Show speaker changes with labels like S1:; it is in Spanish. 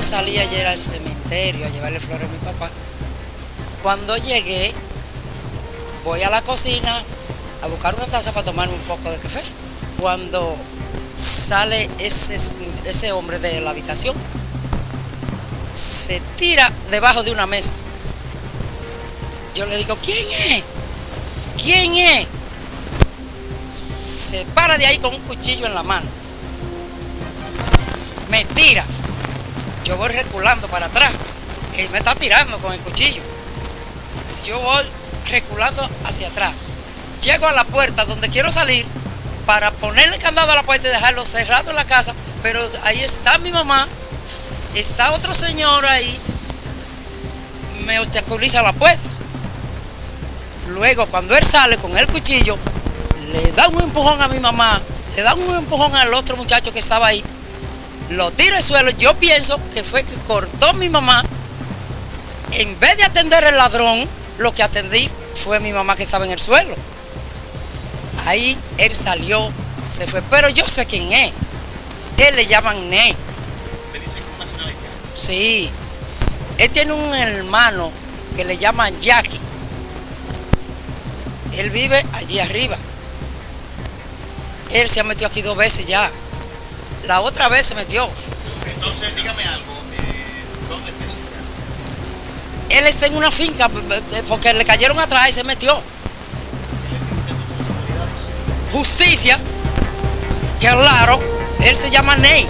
S1: salí ayer al cementerio a llevarle flores a mi papá. Cuando llegué, voy a la cocina a buscar una taza para tomarme un poco de café. Cuando sale ese, ese hombre de la habitación, se tira debajo de una mesa. Yo le digo, ¿quién es? ¿Quién es? Se para de ahí con un cuchillo en la mano. Me tira. Yo voy reculando para atrás. Él me está tirando con el cuchillo. Yo voy reculando hacia atrás. Llego a la puerta donde quiero salir para ponerle candado a la puerta y dejarlo cerrado en la casa, pero ahí está mi mamá, está otro señor ahí, me obstaculiza la puerta. Luego, cuando él sale con el cuchillo, le da un empujón a mi mamá, le da un empujón al otro muchacho que estaba ahí, lo tira al suelo. Yo pienso que fue que cortó mi mamá. En vez de atender el ladrón, lo que atendí fue mi mamá que estaba en el suelo. Ahí él salió, se fue, pero yo sé quién es. Él le llaman Ne.
S2: ¿Me dice nacionalidad?
S1: Sí. Él tiene un hermano que le llaman Jackie. Él vive allí arriba. Él se ha metido aquí dos veces ya. La otra vez se metió.
S2: Entonces, dígame algo. eh, ¿Dónde está?
S1: Él está en una finca eh, porque le cayeron atrás y se metió. Justicia, que claro, él se llama Ney.